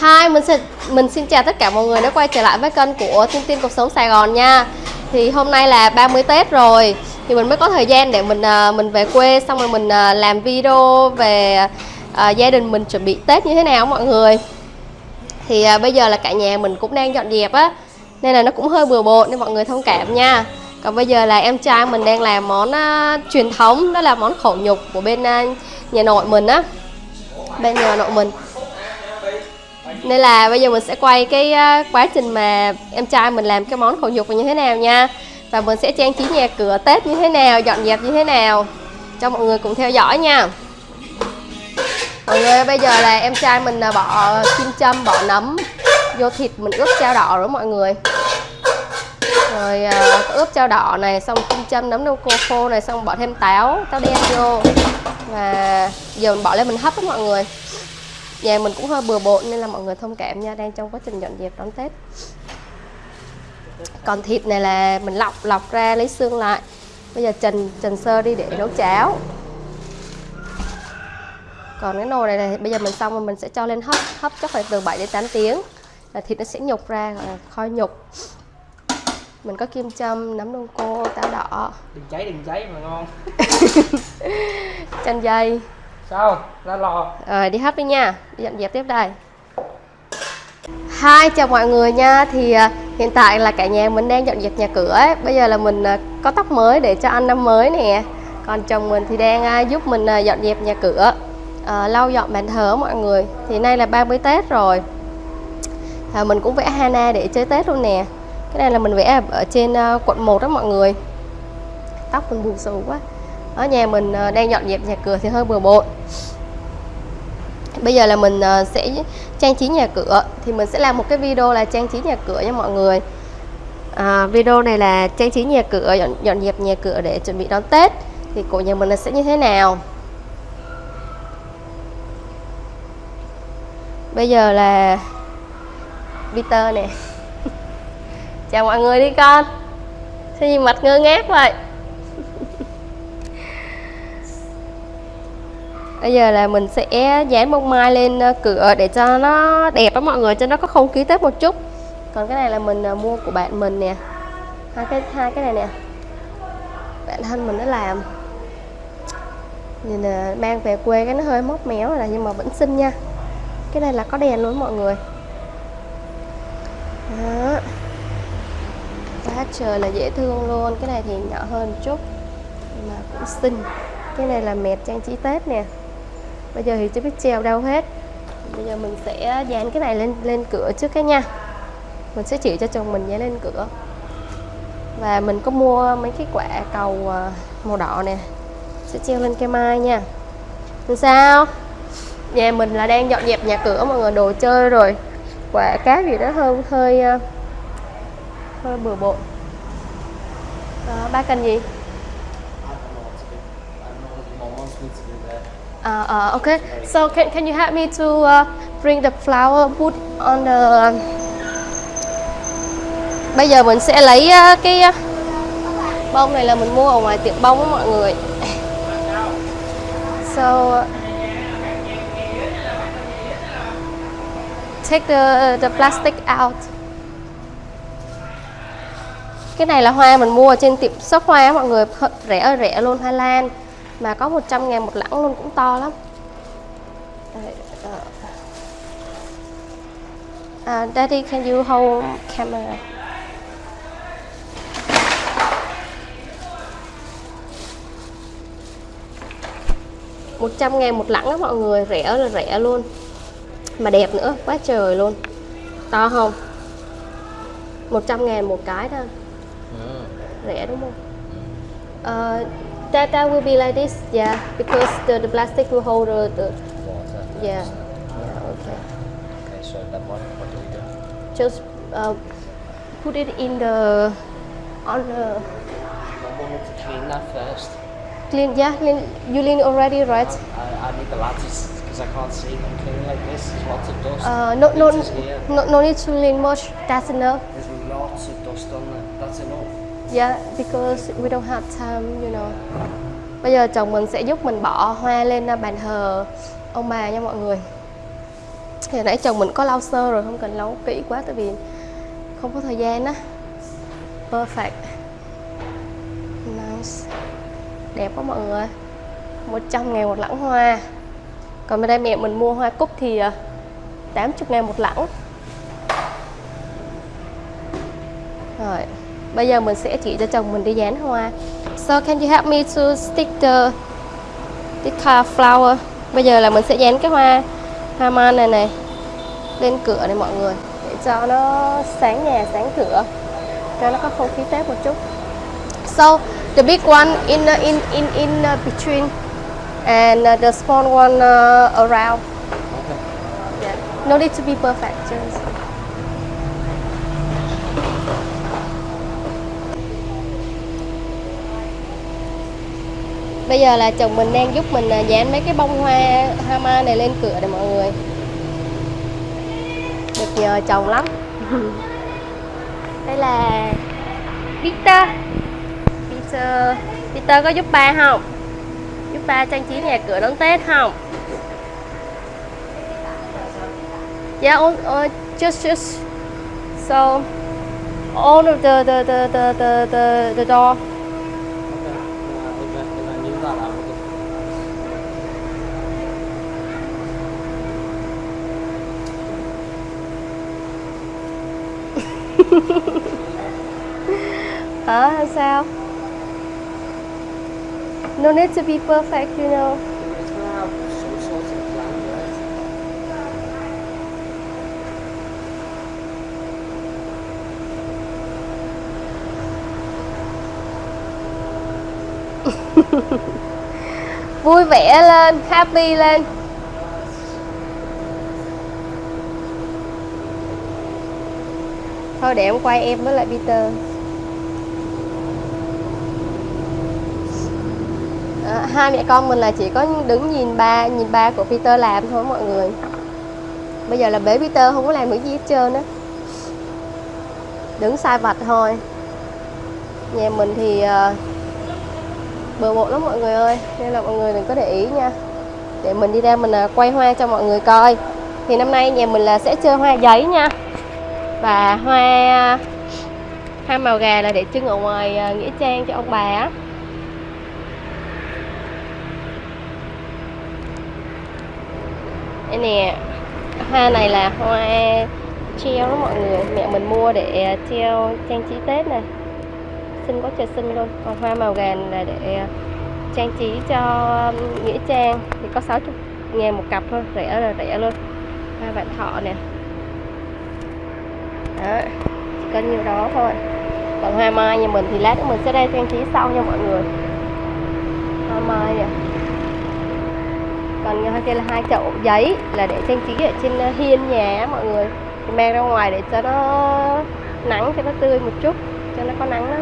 Hi, mình xin mình xin chào tất cả mọi người đã quay trở lại với kênh của Tiên Tiên Cuộc Sống Sài Gòn nha. Thì hôm nay là 30 Tết rồi, thì mình mới có thời gian để mình à, mình về quê xong rồi mình à, làm video về uh, gia đình mình chuẩn bị Tết như thế nào mọi người. Thì uh, bây giờ là cả nhà mình cũng đang dọn dẹp á, nên là nó cũng hơi bừa bộn nên mọi người thông cảm nha. Còn bây giờ là em trai mình đang làm món uh, truyền thống đó là món khẩu nhục của bên uh, nhà nội mình á. Bên nhà nội mình nên là bây giờ mình sẽ quay cái ờ, quá trình mà em trai mình làm cái món khổ nhục như thế nào nha. Và mình sẽ trang trí nhà cửa tết như thế nào, dọn dẹp như thế nào, cho mọi người cùng theo dõi nha. Mọi người bây giờ là em trai mình là bỏ kim châm, bỏ nấm, vô thịt mình ướp chao đỏ rồi mọi người. Rồi ờ, ướp chao đỏ này, xong kim châm, nấm đâu cô khô này, xong bỏ thêm táo táo đen vô. Và giờ mình bỏ lên mình hấp đó mọi người nhà mình cũng hơi bừa bộn nên là mọi người thông cảm nha đang trong quá trình dọn dẹp đón tết. Còn thịt này là mình lọc lọc ra lấy xương lại. Bây giờ trần trần sơ đi để nấu cháo. Còn cái nồi này, này bây giờ mình xong rồi mình sẽ cho lên hấp hấp chắc phải từ 7 đến 8 tiếng. Là thịt nó sẽ nhục ra gọi là kho nhục. Mình có kim châm nấm đông cô táo đỏ. Đừng cháy đừng cháy mà ngon. Chanh dây sao? Ra lò. Rồi đi hấp đi nha. Đi dọn dẹp tiếp đây. Hi chào mọi người nha. Thì ờ, hiện tại là cả nhà mình đang dọn dẹp nhà cửa ấy. bây giờ là mình ờ, có tóc mới để cho ăn năm mới nè. Còn chồng mình thì đang giúp mình dọn dẹp nhà cửa. À, lau dọn bàn thờ mọi người. Thì nay là 30 Tết rồi. À, mình cũng vẽ Hana để chơi Tết luôn nè. Cái này là mình vẽ ở trên quận 1 đó mọi người. Tóc mình buồn xù quá ở nhà mình ờ, đang dọn dẹp nhà cửa thì hơi bừa bộn. Bây giờ là mình ờ, sẽ trang trí nhà cửa. Thì mình sẽ làm một cái video là trang trí nhà cửa nha mọi người. À, video này là trang trí nhà cửa dọn, dọn dẹp nhà cửa để chuẩn bị đón Tết. Thì của nhà mình là sẽ như thế nào? Bây giờ là Peter nè. Chào mọi người đi con. Sao gì mặt ngơ ngác vậy? Bây giờ là mình sẽ dán bông mai lên ờ, cửa để cho nó đẹp đó mọi người, cho nó có không khí tết một chút. Còn cái này là mình ờ, mua của bạn mình nè. Hai cái hai cái này nè. Bạn thân mình nó làm. Nhìn là mang về quê cái nó hơi móc méo rồi nhưng mà vẫn xinh nha. Cái này là có đèn luôn mọi người. Đó. Quá trời là dễ thương luôn. Cái này thì nhỏ hơn một chút, nhưng mà cũng xinh. Cái này là mệt trang trí tết nè bây giờ thì chưa biết treo đâu hết. Bây giờ mình sẽ dán cái này lên lên cửa trước cái nha. Mình sẽ chỉ cho chồng mình dán lên cửa. Và mình có mua mấy cái quả cầu à, màu đỏ nè. Sẽ treo lên cây mai nha. Làm sao? Nhà mình là đang dọn dẹp nhà cửa mọi người đồ chơi rồi. Quả cá gì đó hơi hơi à, hơi bừa bộn. Đó, ba cần gì? Uh, uh, okay, so can, can you help me to uh, bring the flower put on the... Um, bây giờ mình sẽ lấy uh, cái uh, bông này là mình mua ở ngoài tiệm bông á mọi người. So take the the plastic out. Cái này là hoa mình mua ở trên tiệm shop hoa mọi người rẻ rẻ luôn Hoa Lan mà có 100 ngàn một lẵng luôn cũng to lắm. Uh, Daddy can you hold camera? một trăm ngàn một lẵng đó mọi người rẻ là rẻ luôn. Mà đẹp nữa quá trời luôn. To không? 100 ngàn một cái thôi. Ừ. rẻ đúng không? Uh, That that will be like this, yeah, because the, the plastic will hold the, the water. Yeah. Yeah. Okay. Okay, so that one, what do we do? Just uh, put it in the on the. I wanted to clean that first. Clean, yeah, clean. You clean already, right? I, I need the lattice because I can't see them clean like this. There's lots of dust. Uh, no, no, no, no need to clean much. That's enough. There's lots of dust on there. That's enough. Yeah, because we don't have time, you know. Bây giờ chồng mình sẽ giúp mình bỏ hoa lên à, bàn thờ. Ông bà nha mọi người. thì nãy chồng mình có lau sơ rồi không cần lau kỹ quá tại vì không có thời gian á. Perfect. Nice. Đẹp quá mọi người 100 ngàn một lẵng hoa. Còn bên đây mẹ mình mua hoa cúc thì à, 80 ngàn một lẵng rồi bây giờ mình sẽ chỉ cho chồng mình đi dán hoa so can you help me to stick the the car flower bây giờ là mình sẽ dán cái hoa hoa man này này lên cửa này mọi người để cho nó sáng nhà sáng cửa cho nó có không khí tết một chút so the big one in in in in uh, between and uh, the small one uh, around Okay. yeah. no need to be perfect just Bây giờ là chồng mình đang giúp mình à, dán mấy cái bông hoa hoa mai này lên cửa này mọi người. Được nhờ chồng lắm. Đây là Peter. Peter Peter có giúp ba không? Giúp ba trang trí nhà cửa đón Tết không? Yeah, oh uh, just just so all of the the the the the the, the door Okay. Yeah, if I, if I knew that, I would have. Hả hay sao? No need to be perfect, you know. Vui vẻ lên, happy lên. Thôi để em quay em với lại Peter. À, hai mẹ con mình là chỉ có đứng nhìn ba nhìn ba của Peter làm thôi mọi người. Bây giờ là bế Peter không có làm được gì hết trơn á. Đứng sai vặt thôi. Nhà mình thì uh, bừa bộn lắm mọi người ơi nên là mọi người đừng có để ý nha để mình đi ra mình uh, quay hoa cho mọi người coi thì năm nay nhà mình là sẽ chơi hoa giấy nha và hoa hoa màu gà là để trưng ở ngoài à, nghĩa trang cho ông bà á. Đây nè, hoa này là hoa treo đó mọi người. Mẹ mình mua để à, treo trang trí tết này xinh quá trời xinh luôn. Còn hoa màu gà là để à, trang trí cho nghĩa trang. Thì có 60 ngàn một cặp thôi, rẻ là rẻ luôn. Hoa vạn thọ nè đó chỉ cần nhiêu đó thôi. Còn hoa mai nhà mình thì lát nữa mình sẽ đây trang trí sau nha mọi người. Hoa mai nè còn hoa kia là hai chậu giấy là để trang trí ở trên ờ, hiên nhà mọi người. Thì mang ra ngoài để cho nó nắng, cho nó tươi một chút, cho nó có nắng đó.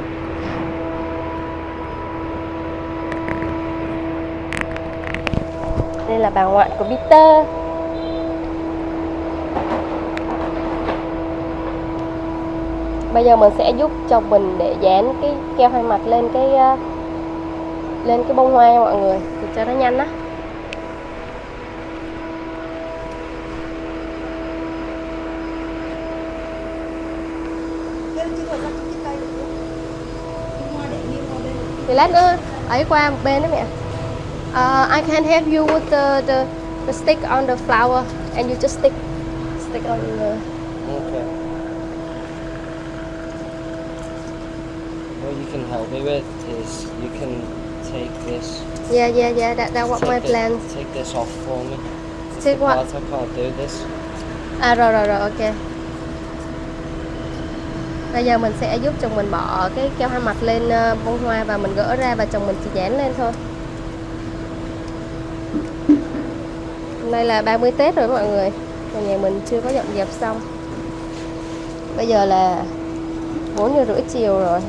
Đây là bà ngoại của Peter. Bây giờ mình sẽ giúp chồng mình để dán cái keo hai mặt lên cái ờ, lên cái bông hoa nha mọi người thì cho nó nhanh á thì lát nữa ấy qua một bên đó mẹ Uh, I can help you with the, the the stick on the flower, and you just stick stick on the. Okay. What you can help me with is you can take this. Yeah, yeah, yeah. That that what my plan. Take this off for me. Take the what? part I can't do this. À rồi rồi rồi, ok. Bây giờ mình sẽ giúp chồng mình bỏ cái keo hai mặt lên ờ, bông hoa và mình gỡ ra và chồng mình chỉ dán lên thôi. Hôm nay là 30 Tết rồi mọi người. Mà nhà mình chưa có dọn dẹp xong. Bây giờ là 4 giờ rưỡi chiều rồi.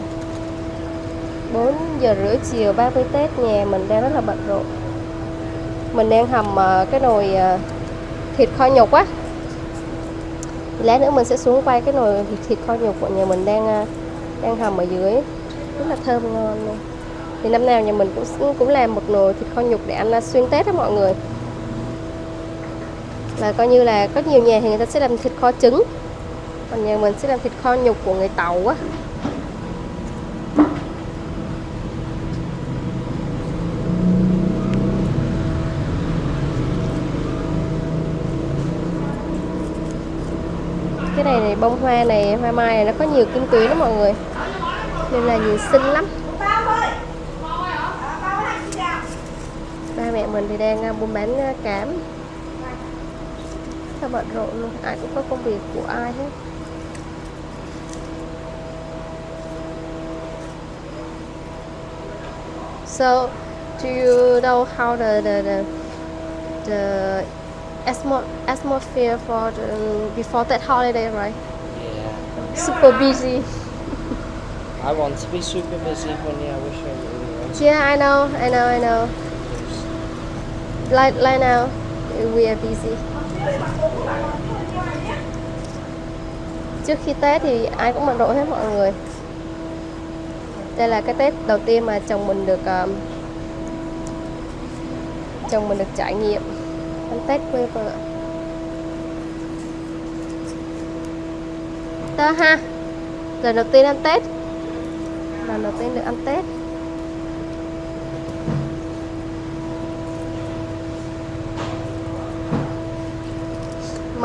4 giờ rưỡi chiều 30 Tết nhà mình đang rất là bận rộn. Mình đang hầm ờ, cái nồi ờ, thịt kho nhục á. Lát nữa mình sẽ xuống quay cái nồi thịt, thịt kho nhục của nhà mình đang ờ, đang hầm ở dưới. Rất là thơm ngon luôn. Thì năm nào nhà mình cũng cũng làm một nồi thịt kho nhục để ăn xuyên Tết đó mọi người. và coi như là có nhiều nhà thì người ta sẽ làm thịt kho trứng còn nhà mình sẽ làm thịt kho nhục của người tàu á cái này này bông hoa này hoa mai này nó có nhiều kim tuyến đó mọi người. Nên là nhìn xinh lắm. Ba mẹ mình thì đang à, buôn bán à, cám. Sao bận rộn luôn ai cũng có công việc của ai hết. So, do you know how the the the, the atmosphere for the before that holiday, right? Yeah. Super busy. I want to be super busy, honey. I wish I really was. Yeah, I know, I know, I know. Like like now, we are busy. Trước khi Tết thì ai cũng bận rộn hết mọi người. Đây là cái Tết đầu tiên mà chồng mình được um, chồng mình được trải nghiệm Tết quê vợ. Tơ ha. Lần đầu tiên ăn Tết. Lần đầu tiên được ăn Tết.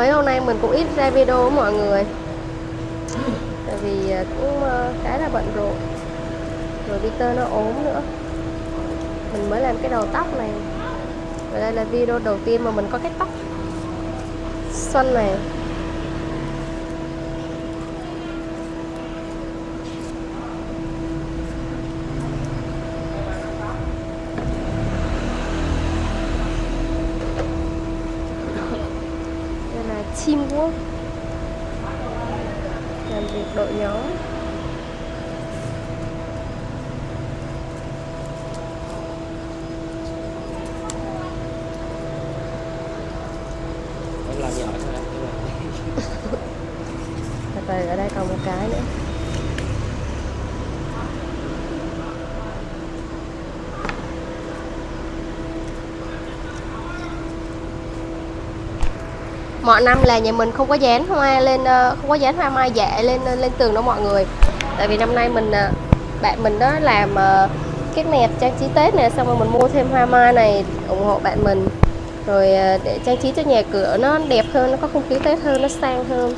mấy hôm nay mình cũng ít ra video với mọi người tại vì à, cũng à, khá là bận rộn rồi Peter nó ốm nữa mình mới làm cái đầu tóc này và đây là video đầu tiên mà mình có cái tóc. Xuân này đây là teamwork làm việc đội nhóm Em làm giỏi thôi. em làm. Và rồi ở đây còn một cái nữa mọi năm là nhà mình không có dán hoa lên ờ, không có dán hoa mai dạ lên ờ, lên tường đâu mọi người. Tại vì năm nay mình ờ, bạn mình đó làm cái nẹp trang trí tết nè, xong rồi mình mua thêm hoa mai này ủng hộ bạn mình. Rồi để trang trí cho nhà cửa nó đẹp hơn, nó có không khí tết hơn, nó sang hơn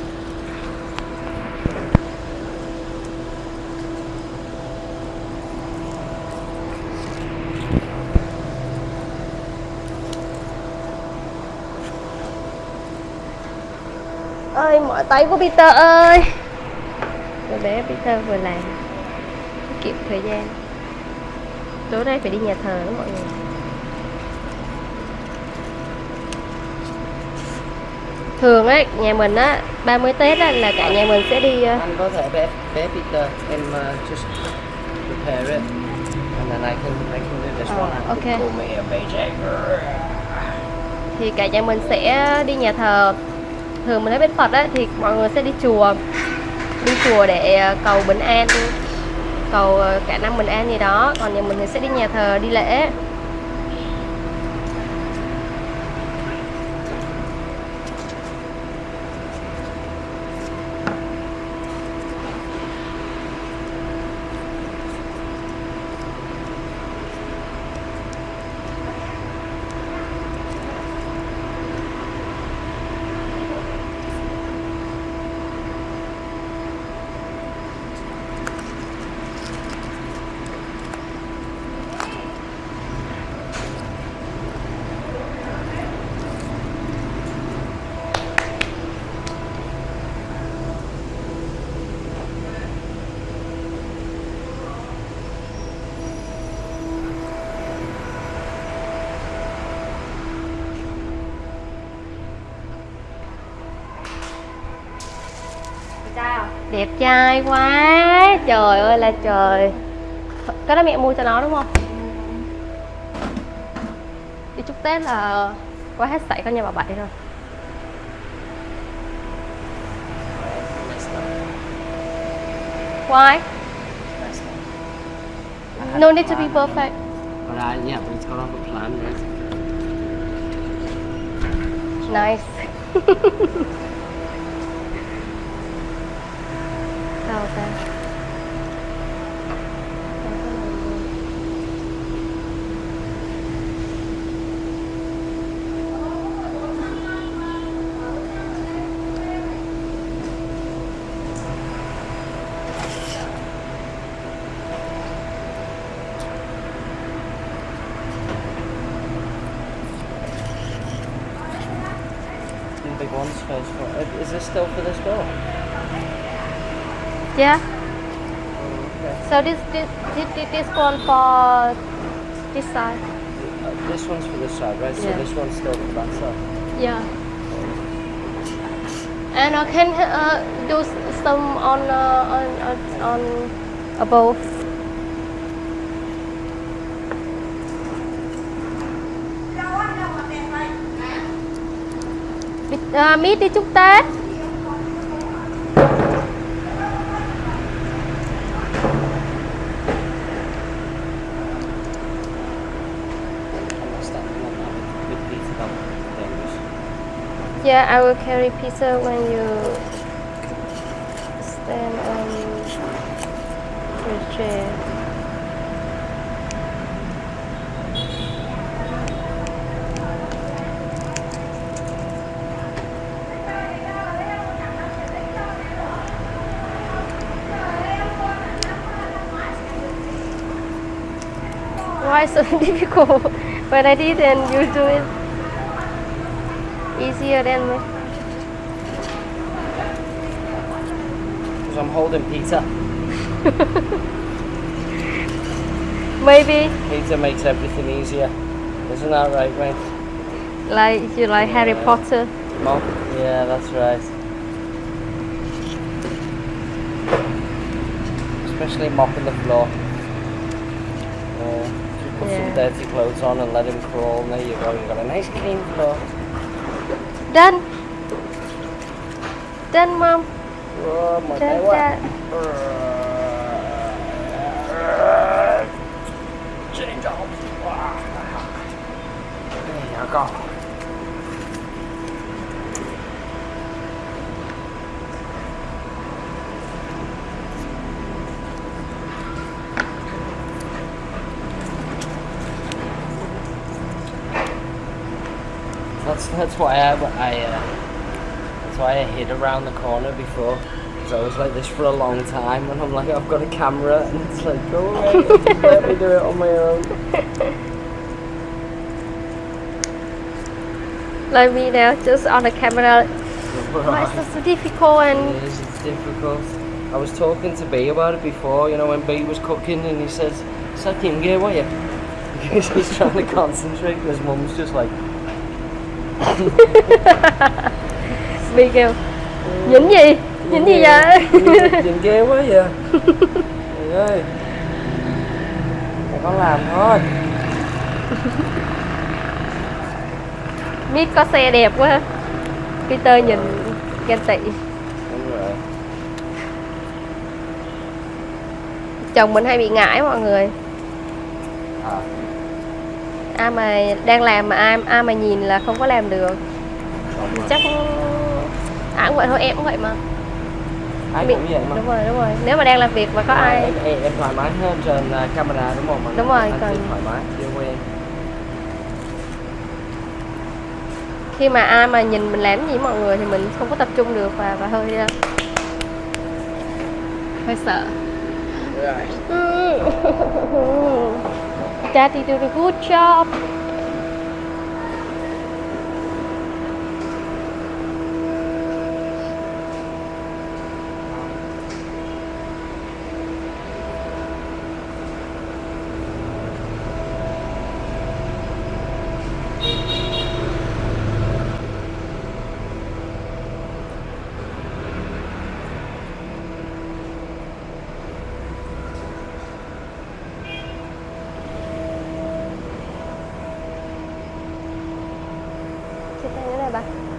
ơi mỏi tay của Peter ơi Rồi bé Peter vừa làm Tiết kiệm thời gian tối nay phải đi nhà thờ đó mọi người thường á nhà mình á 30 Tết á là cả nhà mình sẽ đi ờ, Anh có thể bé bé Peter, em uh, just prepare it, and then I can I can do this Oh, one. Okay. call me a BJ. thì cả nhà mình sẽ đi nhà thờ thường mình thấy bên Phật ấy, thì mọi người sẽ đi chùa. Đi chùa để ờ, cầu bình an cầu ờ, cả năm bình an gì đó. Còn nhà mình thì sẽ đi nhà thờ đi lễ. Đẹp trai quá. Trời ơi là trời. Cái đó mẹ mua cho nó đúng không? Đi chúc tết là quá hết sảy con nhà bà bảy rồi. Why? No need to be perfect. But I, yeah, but it's got have a plan, right? nice big one's for. Is this still for this door? Yeah. Okay. So this this this, this- one for this side. Uh, this one's for this side, right? So this one's still for that side. Yeah. And I can uh, do some on uh, on on, on above. Đi- À, Mít đi chúc Tết. Yeah, I will carry pizza when you stand on your chair. So difficult? When I did and you do it easier than me. Because I'm holding Peter. Maybe Peter makes everything easier. Isn't that right, mate? like you like Harry Potter. Mom? Yeah, that's right. Especially mopping the floor. Yeah. Put Yeah. some dirty clothes on and let him crawl. And there you go. You've got a nice clean floor. Done. Done, mom. Oh my Done. Change off. Ah. There you go. That's why I, I uh, that's why I hid around the corner before. Because I was like this for a long time, and I'm like, I've got a camera, and it's like, go away, let me do it on my own. Like me now, just on the camera. Why is this so difficult and It is, it's difficult. I was talking to B about it before, you know, when B was cooking, and he says, Suck him, get away. Because he's trying to concentrate, and his mum's just like, bị kêu nhìn gì? Nhìn gì vậy? Nhìn ghê quá vậy. Trời ơi. Con làm thôi. Mít có xe đẹp quá. Peter nhìn ghen tị. Chồng mình hay bị ngại mọi người. À, ai mà đang làm mà ai ai mà nhìn là không có làm được. Chắc ai cũng vậy thôi em cũng vậy mà. Ai Bị- cũng vậy mà. đúng rồi đúng rồi. Nếu mà đang làm việc mà có ai em, em, em thoải mái hơn trên uh, camera đúng không? Mà Đúng rồi, anh còn- thoải mái, quen. khi mà ai mà nhìn mình làm gì mọi người thì mình không có tập trung được và và hơi uh, hơi sợ Daddy did a good job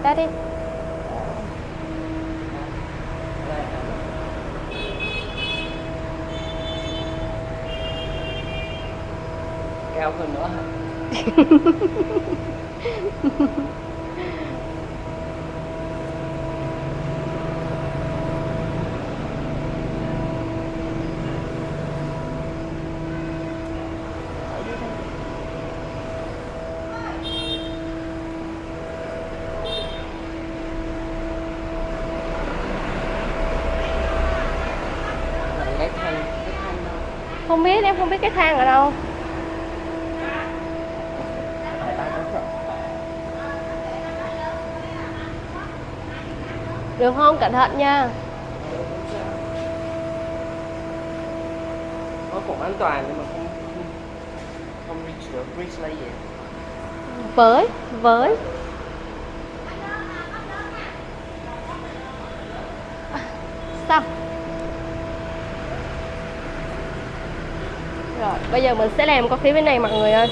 bà Daddy Cao hơn nữa hả? Không biết, cái thang ở đâu. Đường không, cẩn thận nha. Nó cũng an toàn nhưng mà không không, không reach được reach là gì? Với, với Sao? Rồi, bây giờ mình sẽ làm qua phía bên này mọi người ơi.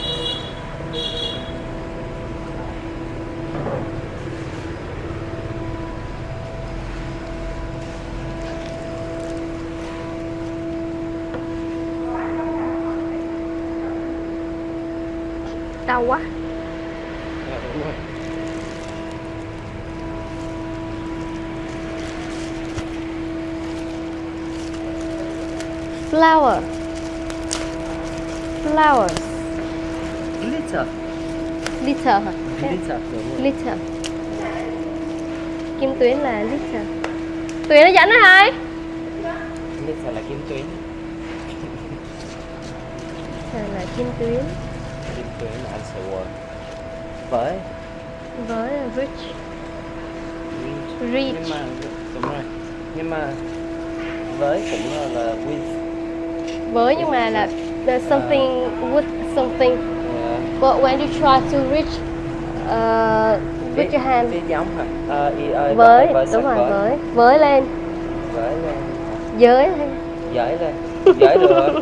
Đau quá. Đúng rồi. Flower Flower glitter. Glitter hả? glitter Kim tuyến là glitter. Tuyến nó dẫn đó hả? glitter là kim tuyến. Glitter là kim tuyến. Kim tuyến là anh sẽ word với? Với là rich. Reach nhưng mà đúng rồi. Nhưng mà với cũng là, là with. Với nhưng mà là there's something with something yeah. But when you try to reach uh, with your hand Viết giống hả? Ờ, y ơi, Với, với đúng rồi, với. với Với lên Với lên. Giới hay Giỡn lên. Giỡn được.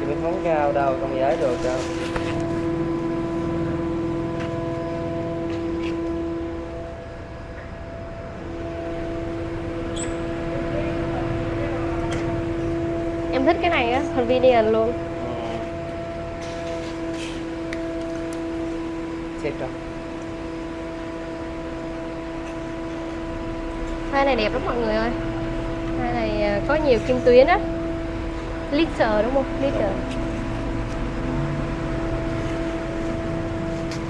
Thì mình không cao đâu, không giỡn được đâu. Em thích cái này á, convenient luôn. Xếp cho. Hoa này đẹp lắm mọi người ơi Hoa này à, có nhiều kim tuyến á Glitter đúng không? Glitter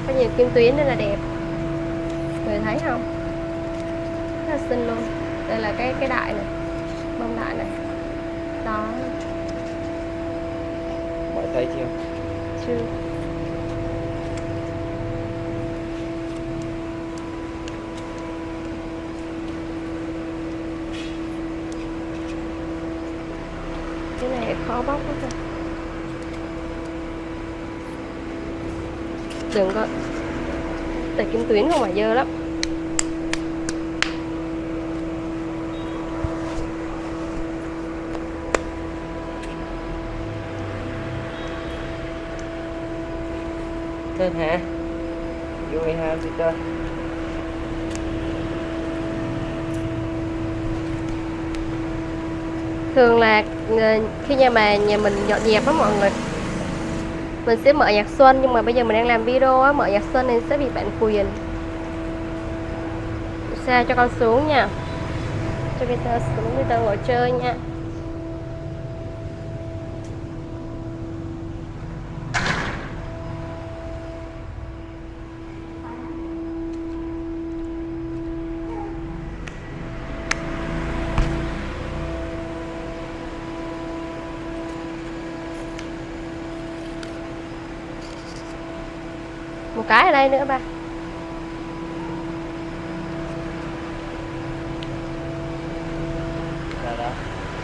Có nhiều kim tuyến nên là đẹp Người thấy không? Rất là xinh luôn Đây là cái cái đại này Bông đại này Đó thấy chưa? chưa cái này khó bóc quá rồi, đừng có tại kim tuyến không phải dơ lắm. Tên hả? Vui ha, chị tên. thường là ờ, khi nhà mà nhà mình dọn dẹp á mọi người mình sẽ mở nhạc xuân nhưng mà bây giờ mình đang làm video á mở nhạc xuân nên sẽ bị bản quyền xe cho con xuống nha cho Peter xuống Peter ngồi chơi nha đây nữa ba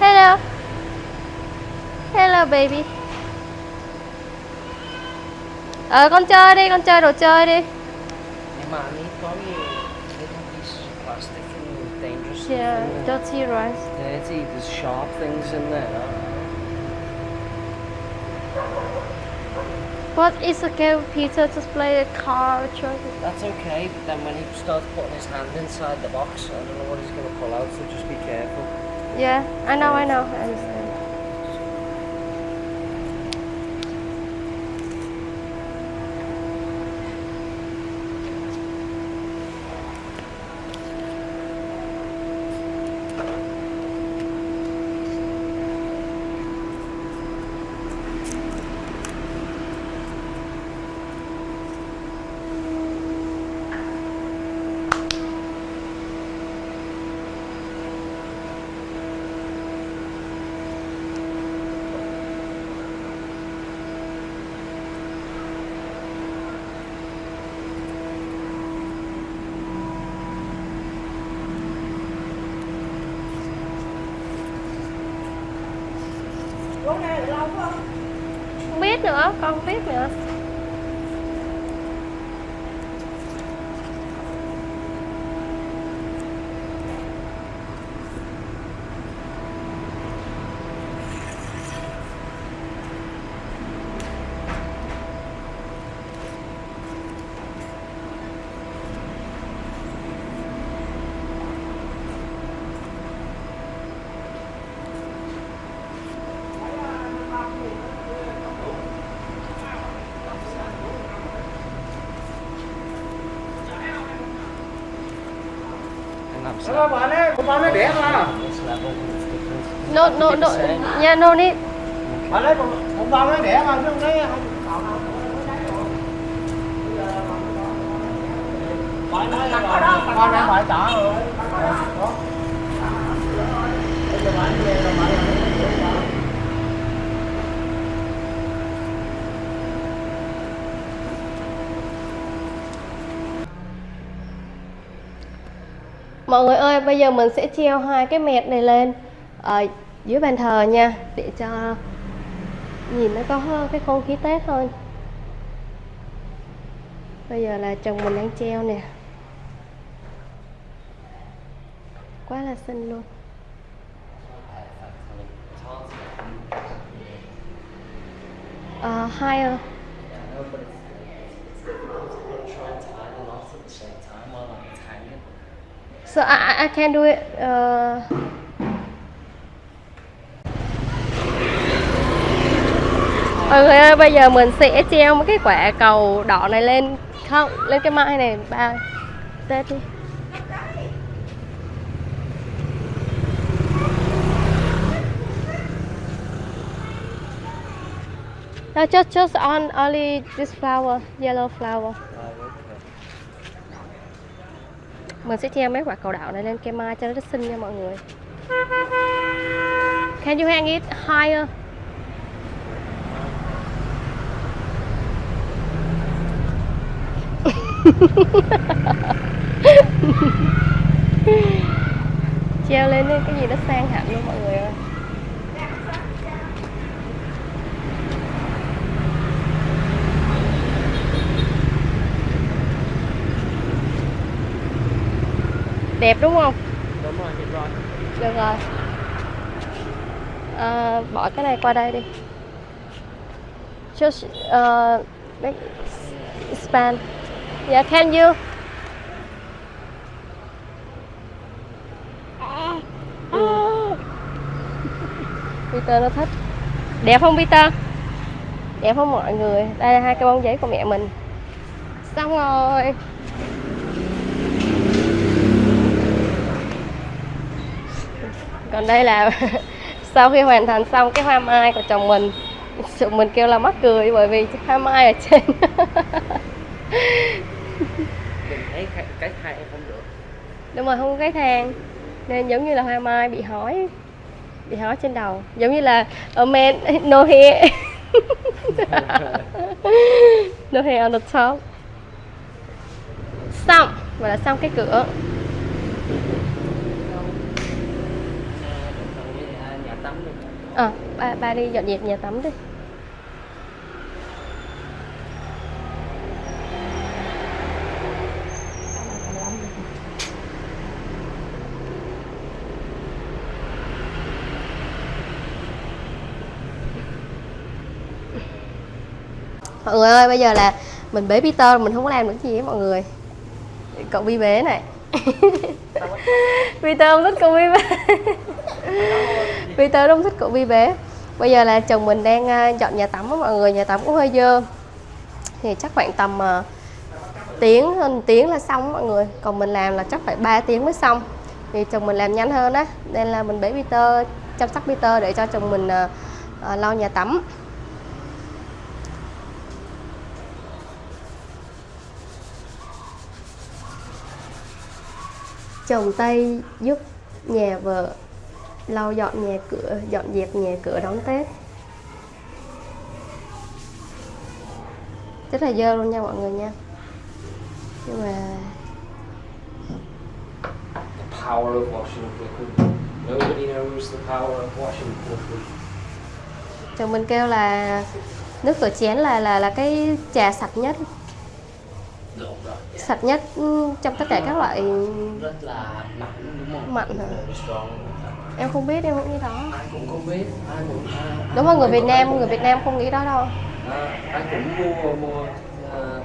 hello. Hello. Baby. Ờ con chơi đi con chơi đồ chơi đi. Nhưng mà anh ấy có nhiều little pieces of plastic and dangerous stuff yeah there. dirty rice. Dirty, there's sharp things in there. But it's okay with Peter? To play a car truck That's okay, but then when he starts putting his hand inside the box, I don't know what he's going to pull out, so just be careful. yeah I know I know. I con không biết nữa And I'm Sao ba bạn nó is different. no no no yeah no need còn còn ba nó đẻ mà chứ không thấy không. Bạn nói là bạn con đang bạn trả rồi. Đó. Bây giờ về Mọi người ơi, bây giờ mình sẽ treo hai cái mẹt này lên ở dưới bàn thờ nha để cho nhìn nó có cái không khí Tết hơn. Bây giờ là chồng mình đang treo nè. Quá là xinh luôn. Ờ, hai higher. à I know, but it's, it's, I'm gonna try and tie the knots at the same time while I'm hanging. So I, I- can do it. Uh... Mọi người ơi, bây giờ mình sẽ treo một cái quả cầu đỏ này lên không lên cái mai này ba Tết đi. No, just just on only this flower, yellow flower. Oh, okay. Mình sẽ treo mấy quả cầu đậu này lên cây mai cho nó rất xinh nha mọi người. Can you hang it higher? treo lên cái gì nó sang hẳn luôn mọi người ơi. Đẹp đúng không? Đúng rồi, hiểu rồi. Được rồi à, Bỏ cái này qua đây đi Just uh, make expand Yeah, can you? Peter nó thích Đẹp không Peter? Đẹp không mọi người? Đây là hai cái bông giấy của mẹ mình Xong rồi còn đây là sau khi hoàn thành xong cái hoa mai của chồng mình chồng mình kêu là mắc cười bởi vì hoa mai ở trên. Mình thấy cái, em không được. đúng rồi không có cái thang nên giống như là hoa mai bị hói bị hói trên đầu. Giống như là a man no hair. No hair on the top. Xong và là xong cái cửa Còn với à, nhà tắm được ờ ba, ba đi dọn dẹp nhà tắm đi. Mọi người ơi bây giờ là mình bế Peter mình không có làm được gì hết mọi người. Cậu vi bế này. Peter không thích cậu vi bế. Peter không thích cậu vi bé. bây giờ là chồng mình đang à, dọn nhà tắm á mọi người nhà tắm cũng hơi dơ. Thì chắc khoảng tầm uh, tiếng hơn một tiếng là xong mọi người. Còn mình làm là chắc phải 3 tiếng mới xong. Thì chồng mình làm nhanh hơn á nên là mình bế Peter chăm sóc Peter để cho chồng mình uh, uh, lau nhà tắm. Chồng Tây giúp nhà vợ lau dọn nhà cửa dọn dẹp nhà cửa đón Tết rất là dơ luôn nha mọi người nha nhưng mà The power of washing liquid. Nobody knows the power of washing liquid. chồng mình kêu là nước rửa chén là là là cái trà sạch nhất Đúng rồi. sạch nhất ừ, trong tất cả các loại Rất là mặn đúng không? Mặn hả? Em không biết em không nghĩ đó. Ai cũng không biết, ai cũng ai, đúng rồi người Việt Nam người Việt Nam không nghĩ đó đâu. À, ai cũng mua mua uh,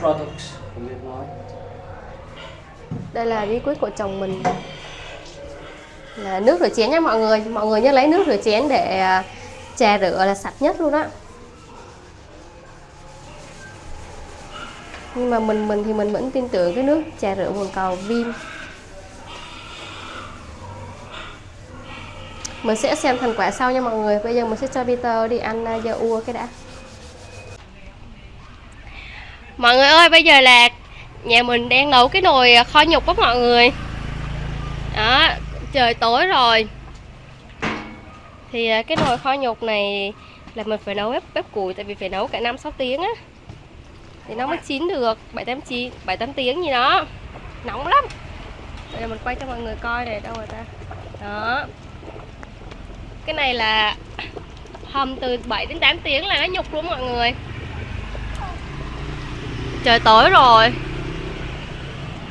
products của Việt nói. đây là bí quyết của chồng mình. Là nước rửa chén nha mọi người. Mọi người nhớ lấy nước rửa chén để à, trà rửa là sạch nhất luôn á. Nhưng mà mình mình thì mình vẫn tin tưởng cái nước trà rửa bồn cầu Vin mình sẽ xem thành quả sau nha mọi người. Bây giờ mình sẽ cho Peter đi ăn à, dưa ua cái đã. Mọi người ơi, bây giờ là nhà mình đang nấu cái nồi kho nhục đó mọi người. Đó, trời tối rồi. Thì à, cái nồi kho nhục này là mình phải nấu bếp bếp củi tại vì phải nấu cả năm sáu tiếng á. Thì nó mới chín được, bảy tám chín, bảy tám tiếng gì đó. Nóng lắm. Bây giờ mình quay cho mọi người coi này, đâu rồi ta? Đó cái này là hầm từ 7 đến 8 tiếng là nó nhục luôn mọi người. Trời tối rồi.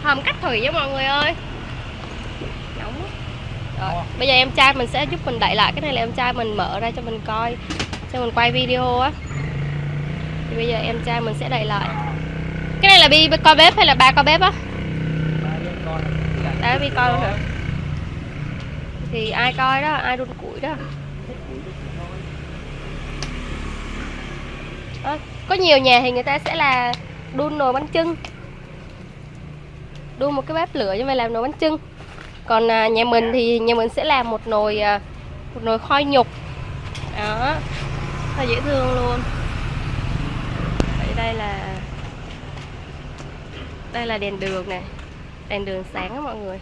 Hầm cách thủy nha mọi người ơi. Nóng rồi bây giờ em trai mình sẽ giúp mình đậy lại. Cái này là em trai mình mở ra cho mình coi cho mình quay video á. Thì bây giờ em trai mình sẽ đậy lại. Cái này là bi coi bếp hay là ba coi bếp á? Đã bi coi luôn hả thì ai coi đó ai đun củi đó. À, có nhiều nhà thì người ta sẽ là đun nồi bánh trưng đun một cái bếp lửa như vậy làm nồi bánh trưng còn à, nhà mình thì nhà mình sẽ làm một nồi à, một nồi khoai nhục. Đó. Là dễ thương luôn. Vậy đây là đây là đèn đường này đèn đường sáng đó mọi người.